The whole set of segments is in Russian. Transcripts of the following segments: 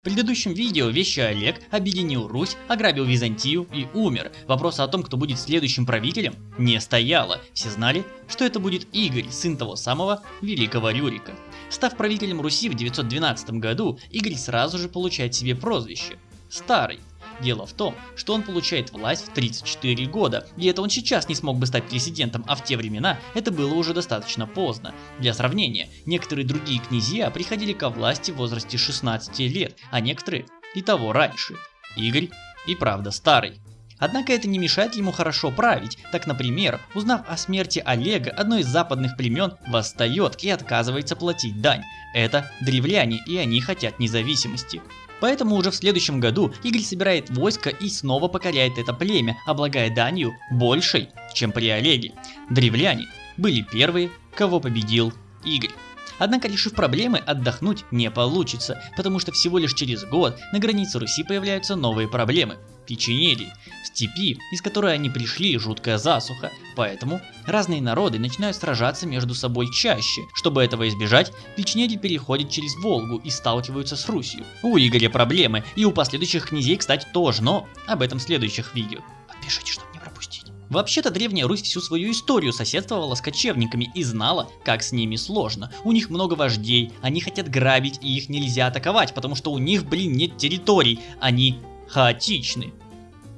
В предыдущем видео вещи Олег объединил Русь, ограбил Византию и умер. Вопроса о том, кто будет следующим правителем, не стояло. Все знали, что это будет Игорь, сын того самого великого Рюрика. Став правителем Руси в 912 году, Игорь сразу же получает себе прозвище – Старый. Дело в том, что он получает власть в 34 года, и это он сейчас не смог бы стать президентом, а в те времена это было уже достаточно поздно. Для сравнения, некоторые другие князья приходили ко власти в возрасте 16 лет, а некоторые и того раньше. Игорь и правда старый. Однако это не мешает ему хорошо править. Так, например, узнав о смерти Олега, одно из западных племен восстает и отказывается платить дань. Это древляне, и они хотят независимости. Поэтому уже в следующем году Игорь собирает войско и снова покоряет это племя, облагая данью большей, чем при Олеге. Древляне были первые, кого победил Игорь. Однако, решив проблемы, отдохнуть не получится, потому что всего лишь через год на границе Руси появляются новые проблемы – печенеги. Степи, из которой они пришли, жуткая засуха, поэтому разные народы начинают сражаться между собой чаще. Чтобы этого избежать, печенеги переходят через Волгу и сталкиваются с Русью. У Игоря проблемы, и у последующих князей, кстати, тоже, но об этом в следующих видео. Подпишитесь, чтобы не пропустить. Вообще-то Древняя Русь всю свою историю соседствовала с кочевниками и знала, как с ними сложно. У них много вождей, они хотят грабить и их нельзя атаковать, потому что у них, блин, нет территорий, они хаотичны.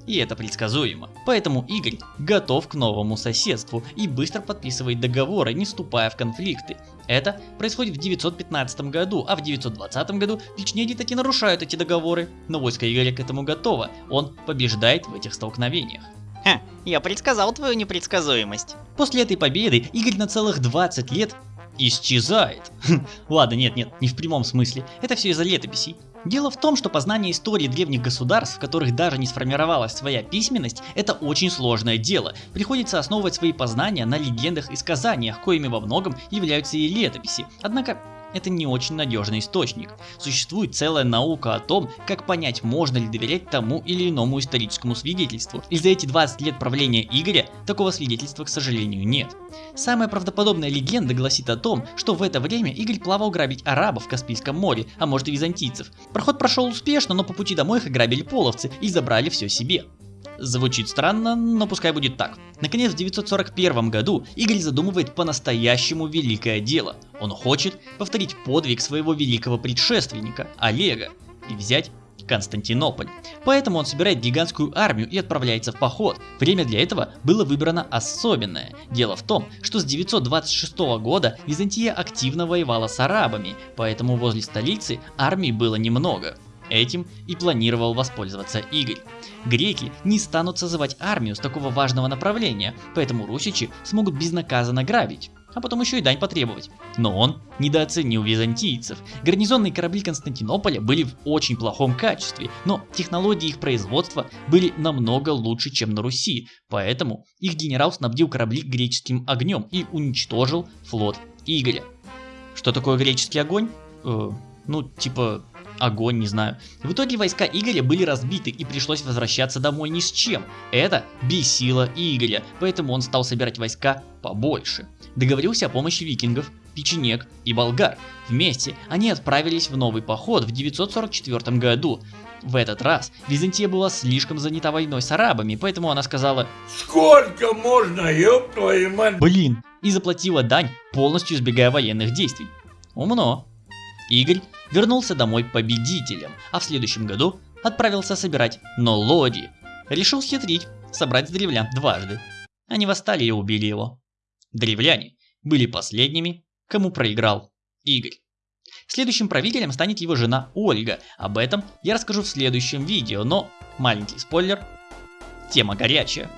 И это предсказуемо. Поэтому Игорь готов к новому соседству и быстро подписывает договоры, не вступая в конфликты. Это происходит в 915 году, а в 920 году печенеги таки нарушают эти договоры. Но войско Игоря к этому готово, он побеждает в этих столкновениях. Ха, я предсказал твою непредсказуемость. После этой победы Игорь на целых 20 лет исчезает. Ладно, нет, нет, не в прямом смысле. Это все из-за летописей. Дело в том, что познание истории древних государств, в которых даже не сформировалась своя письменность, это очень сложное дело. Приходится основывать свои познания на легендах и сказаниях, коими во многом являются и летописи. Однако это не очень надежный источник. Существует целая наука о том, как понять, можно ли доверять тому или иному историческому свидетельству. И за эти 20 лет правления Игоря такого свидетельства, к сожалению, нет. Самая правдоподобная легенда гласит о том, что в это время Игорь плавал грабить арабов в Каспийском море, а может и византийцев. Проход прошел успешно, но по пути домой их ограбили половцы и забрали все себе. Звучит странно, но пускай будет так. Наконец, в 941 году Игорь задумывает по-настоящему великое дело. Он хочет повторить подвиг своего великого предшественника, Олега, и взять Константинополь. Поэтому он собирает гигантскую армию и отправляется в поход. Время для этого было выбрано особенное. Дело в том, что с 926 года Византия активно воевала с арабами, поэтому возле столицы армии было немного. Этим и планировал воспользоваться Игорь. Греки не станут созывать армию с такого важного направления, поэтому русичи смогут безнаказанно грабить а потом еще и дань потребовать. Но он недооценил византийцев. Гарнизонные корабли Константинополя были в очень плохом качестве, но технологии их производства были намного лучше, чем на Руси, поэтому их генерал снабдил корабли греческим огнем и уничтожил флот Игоря. Что такое греческий огонь? Э, ну, типа огонь, не знаю. В итоге войска Игоря были разбиты и пришлось возвращаться домой ни с чем. Это бесило Игоря, поэтому он стал собирать войска побольше. Договорился о помощи викингов, печенек и болгар. Вместе они отправились в новый поход в 944 году. В этот раз Византия была слишком занята войной с арабами, поэтому она сказала Сколько можно, ёб твою мать? Блин, и заплатила дань, полностью избегая военных действий. Умно. Игорь вернулся домой победителем, а в следующем году отправился собирать Нолоди. Решил схитрить, собрать с древлян дважды. Они восстали и убили его. Древляне были последними, кому проиграл Игорь. Следующим правителем станет его жена Ольга. Об этом я расскажу в следующем видео, но маленький спойлер, тема горячая.